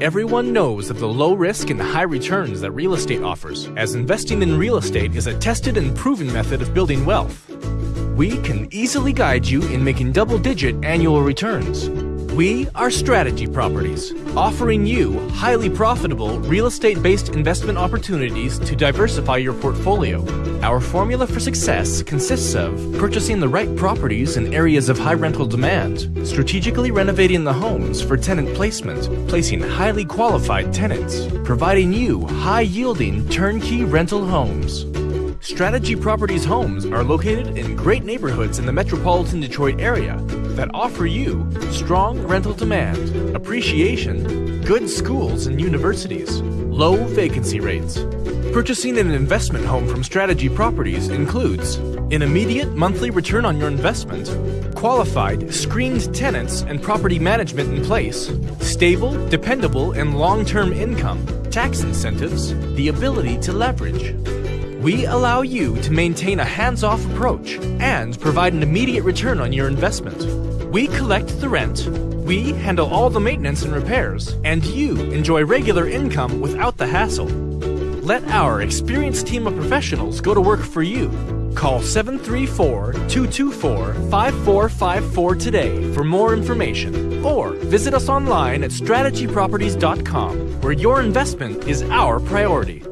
Everyone knows of the low risk and high returns that real estate offers, as investing in real estate is a tested and proven method of building wealth. We can easily guide you in making double digit annual returns. We are Strategy Properties, offering you highly profitable real estate based investment opportunities to diversify your portfolio. Our formula for success consists of purchasing the right properties in areas of high rental demand, strategically renovating the homes for tenant placement, placing highly qualified tenants, providing you high yielding turnkey rental homes. Strategy Properties homes are located in great neighborhoods in the metropolitan Detroit area that offer you strong rental demand, appreciation, good schools and universities, low vacancy rates. Purchasing an investment home from Strategy Properties includes an immediate monthly return on your investment, qualified, screened tenants and property management in place, stable, dependable, and long term income, tax incentives, the ability to leverage. We allow you to maintain a hands off approach and provide an immediate return on your investment. We collect the rent, we handle all the maintenance and repairs, and you enjoy regular income without the hassle. Let our experienced team of professionals go to work for you. Call 734 224 5454 today for more information or visit us online at strategyproperties.com where your investment is our priority.